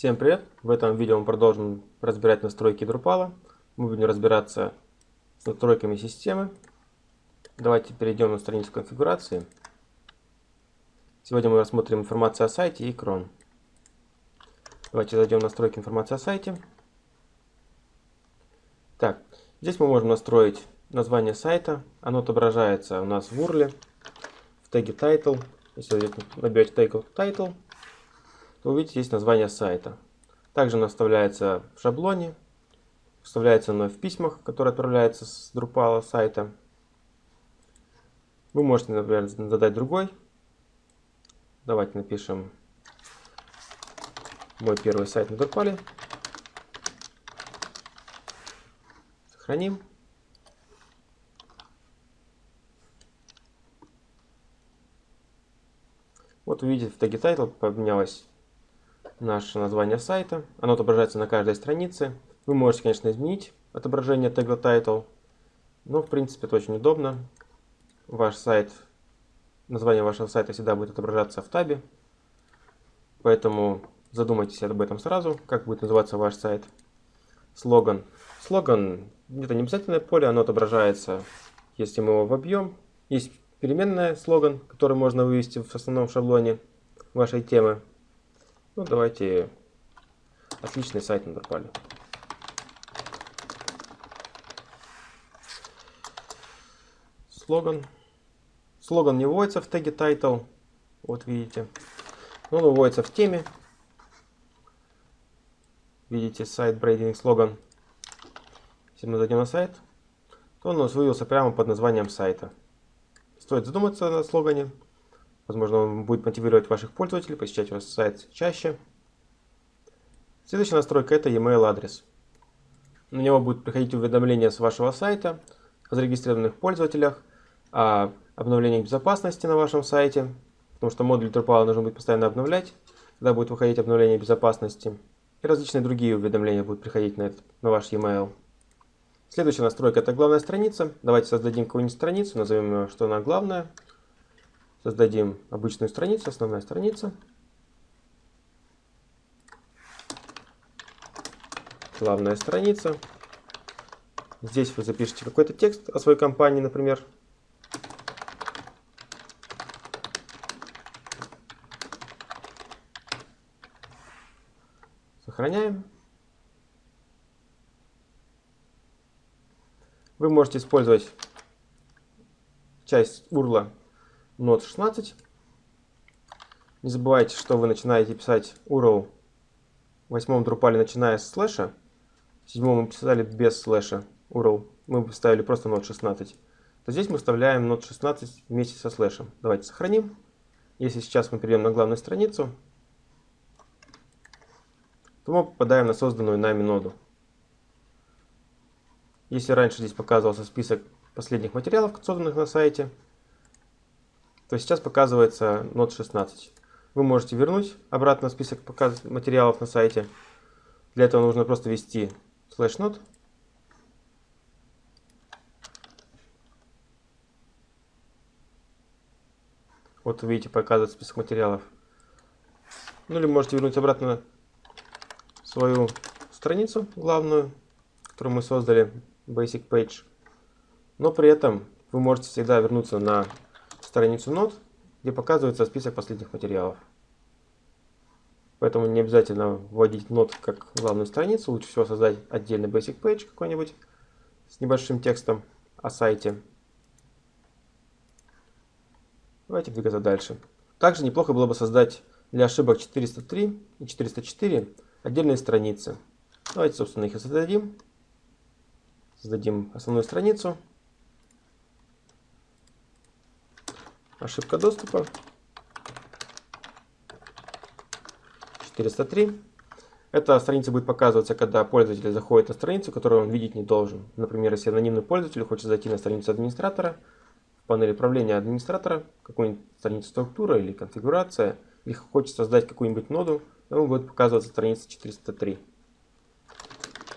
Всем привет! В этом видео мы продолжим разбирать настройки Drupal. Мы будем разбираться с настройками системы. Давайте перейдем на страницу конфигурации. Сегодня мы рассмотрим информацию о сайте и крон. Давайте зайдем в настройки информации о сайте. Так, здесь мы можем настроить название сайта. Оно отображается у нас в URL, в теге title. Если вы наберете тег title, то увидите здесь название сайта. Также оно вставляется в шаблоне, вставляется оно в письмах, которые отправляются с Drupal сайта. Вы можете, например, задать другой. Давайте напишем мой первый сайт на Drupal. Сохраним. Вот увидите в теге title поменялось наше название сайта. Оно отображается на каждой странице. Вы можете, конечно, изменить отображение тега title, но в принципе это очень удобно. Ваш сайт, название вашего сайта всегда будет отображаться в табе, поэтому задумайтесь об этом сразу, как будет называться ваш сайт. Слоган. Слоган это не обязательное поле, оно отображается, если мы его вобьем. Есть переменная слоган, который можно вывести в основном шаблоне вашей темы. Ну, давайте отличный сайт на Drupal. Слоган. Слоган не вводится в теге title. Вот видите. Он выводится в теме. Видите сайт брейдинг слоган. Если мы зайдем на сайт, то он у нас вывелся прямо под названием сайта. Стоит задуматься на слогане. Возможно, он будет мотивировать ваших пользователей посещать ваш сайт чаще. Следующая настройка это e-mail адрес. На него будет приходить уведомления с вашего сайта о зарегистрированных пользователях, о обновлении безопасности на вашем сайте, потому что модуль Drupal нужно будет постоянно обновлять, когда будет выходить обновление безопасности. И различные другие уведомления будут приходить на, этот, на ваш e-mail. Следующая настройка это главная страница. Давайте создадим какую-нибудь страницу, назовем ее, что она главная. Создадим обычную страницу, основная страница. Главная страница. Здесь вы запишите какой-то текст о своей компании, например. Сохраняем. Вы можете использовать часть урла Node 16. Не забывайте, что вы начинаете писать URL в восьмом Drupal, начиная с слэша. В седьмом мы писали без слэша URL. Мы поставили просто Node 16. То здесь мы вставляем Node 16 вместе со слэшем. Давайте сохраним. Если сейчас мы перейдем на главную страницу, то мы попадаем на созданную нами ноду. Если раньше здесь показывался список последних материалов, созданных на сайте, то сейчас показывается Node 16. Вы можете вернуть обратно список материалов на сайте. Для этого нужно просто ввести slash node. Вот видите, показывает список материалов. Ну или можете вернуть обратно свою страницу главную, которую мы создали, basic page. Но при этом вы можете всегда вернуться на страницу нот, где показывается список последних материалов. Поэтому не обязательно вводить нот как главную страницу, лучше всего создать отдельный basic page какой-нибудь с небольшим текстом о сайте. Давайте двигаться дальше. Также неплохо было бы создать для ошибок 403 и 404 отдельные страницы. Давайте, собственно, их и создадим. Создадим основную страницу. Ошибка доступа. 403. Эта страница будет показываться, когда пользователь заходит на страницу, которую он видеть не должен. Например, если анонимный пользователь хочет зайти на страницу администратора, в панели управления администратора, какую-нибудь страницу структура или конфигурация, или хочет создать какую-нибудь ноду, ему будет показываться страница 403.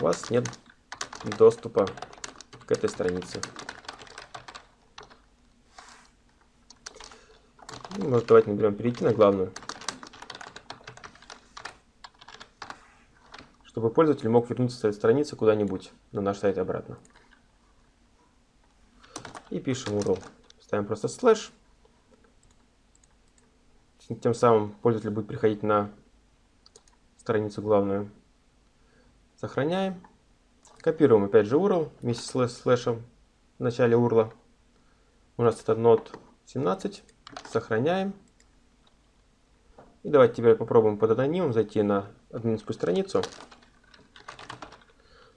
У вас нет доступа к этой странице. Может, давайте наберем перейти на главную. чтобы пользователь мог вернуться с этой страницы куда-нибудь на наш сайт обратно. И пишем URL. Ставим просто слэш. Тем самым пользователь будет приходить на страницу главную. Сохраняем. Копируем опять же URL вместе с слэшем в начале URL. У нас это node 17. Сохраняем. И давайте теперь попробуем под анонимом зайти на админскую страницу.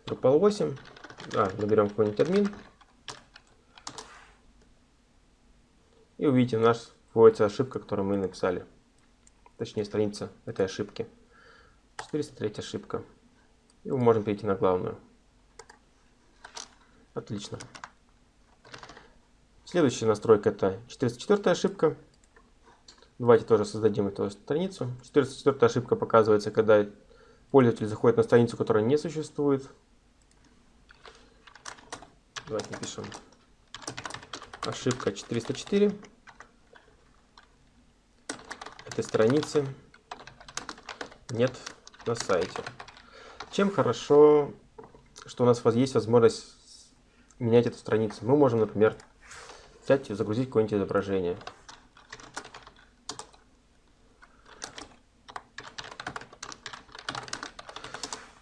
Drupal 8. А, наберем какой-нибудь админ. И увидите, у нас вводится ошибка, которую мы написали. Точнее, страница этой ошибки. 403 ошибка. И мы можем перейти на главную. Отлично. Следующая настройка это 404 ошибка. Давайте тоже создадим эту страницу. 404 ошибка показывается, когда пользователь заходит на страницу, которая не существует. Давайте напишем ошибка 404 этой страницы нет на сайте. Чем хорошо, что у нас есть возможность менять эту страницу. Мы можем, например, взять и загрузить какое-нибудь изображение.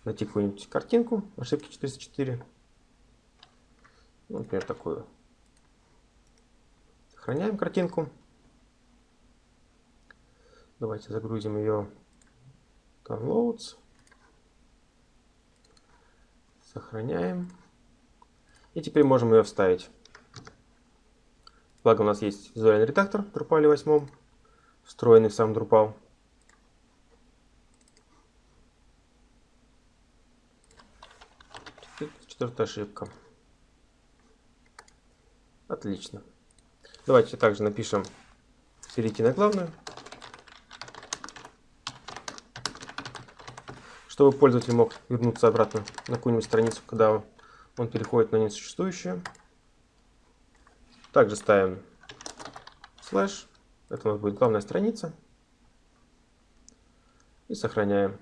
Найти какую-нибудь картинку, ошибки 404. Ну, например, такую. Сохраняем картинку. Давайте загрузим ее downloads. Сохраняем. И теперь можем ее вставить. Благо у нас есть визуальный редактор в Drupal 8, встроенный в сам Drupal. Четвертая ошибка. Отлично. Давайте также напишем перейти на главную. Чтобы пользователь мог вернуться обратно на какую-нибудь страницу, когда он переходит на несуществующую. Также ставим слэш. Это у нас будет главная страница. И сохраняем.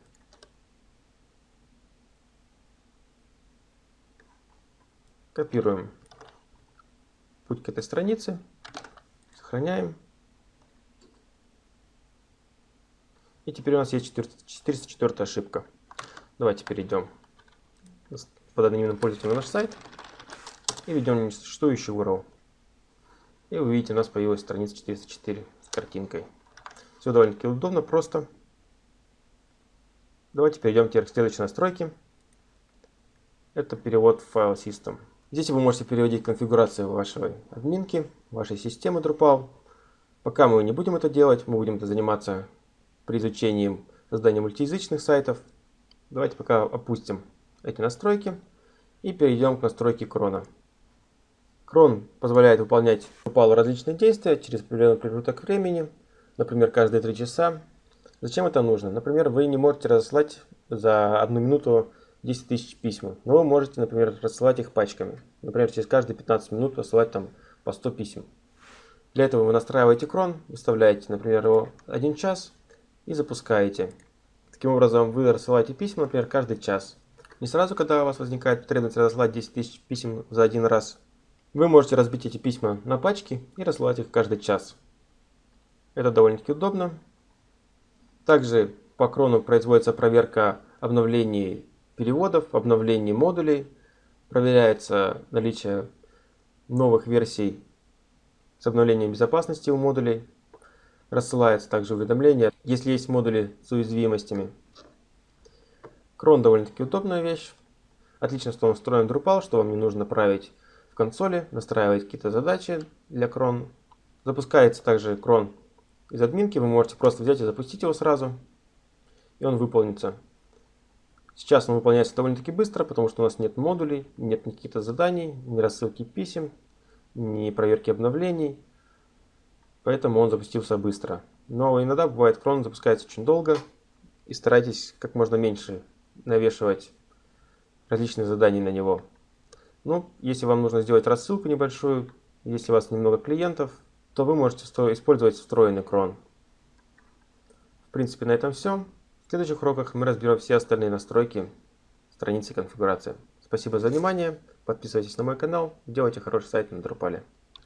Копируем путь к этой странице. Сохраняем. И теперь у нас есть 404 ошибка. Давайте перейдем под анонимным пользователем на наш сайт и введем несуществующий URL. И вы видите, у нас появилась страница 404 с картинкой. Все довольно-таки удобно, просто. Давайте перейдем теперь к следующей настройке. Это перевод в файл System. Здесь вы можете переводить конфигурацию вашей админки, вашей системы Drupal. Пока мы не будем это делать, мы будем это заниматься при изучении создания мультиязычных сайтов. Давайте пока опустим эти настройки и перейдем к настройке крона. Крон позволяет выполнять Drupal различные действия через определенный промежуток времени, например, каждые 3 часа. Зачем это нужно? Например, вы не можете разослать за одну минуту 10 тысяч писем, но вы можете, например, рассылать их пачками. Например, через каждые 15 минут рассылать там по 100 писем. Для этого вы настраиваете крон, выставляете, например, его 1 час и запускаете. Таким образом, вы рассылаете письма, например, каждый час. Не сразу, когда у вас возникает потребность разослать 10 тысяч писем за один раз. Вы можете разбить эти письма на пачки и рассылать их каждый час. Это довольно-таки удобно. Также по крону производится проверка обновлений переводов, обновлений модулей. Проверяется наличие новых версий с обновлением безопасности у модулей. Рассылается также уведомления, если есть модули с уязвимостями. Крон довольно-таки удобная вещь. Отлично, что он встроен в Drupal, что вам не нужно править в консоли, настраивать какие-то задачи для крон. Запускается также крон из админки, вы можете просто взять и запустить его сразу, и он выполнится. Сейчас он выполняется довольно-таки быстро, потому что у нас нет модулей, нет никаких заданий, ни рассылки писем, ни проверки обновлений. Поэтому он запустился быстро. Но иногда бывает крон запускается очень долго. И старайтесь как можно меньше навешивать различные задания на него. Ну, если вам нужно сделать рассылку небольшую, если у вас немного клиентов, то вы можете использовать встроенный крон. В принципе, на этом все. В следующих уроках мы разберем все остальные настройки странице конфигурации. Спасибо за внимание. Подписывайтесь на мой канал. Делайте хороший сайт на Drupal.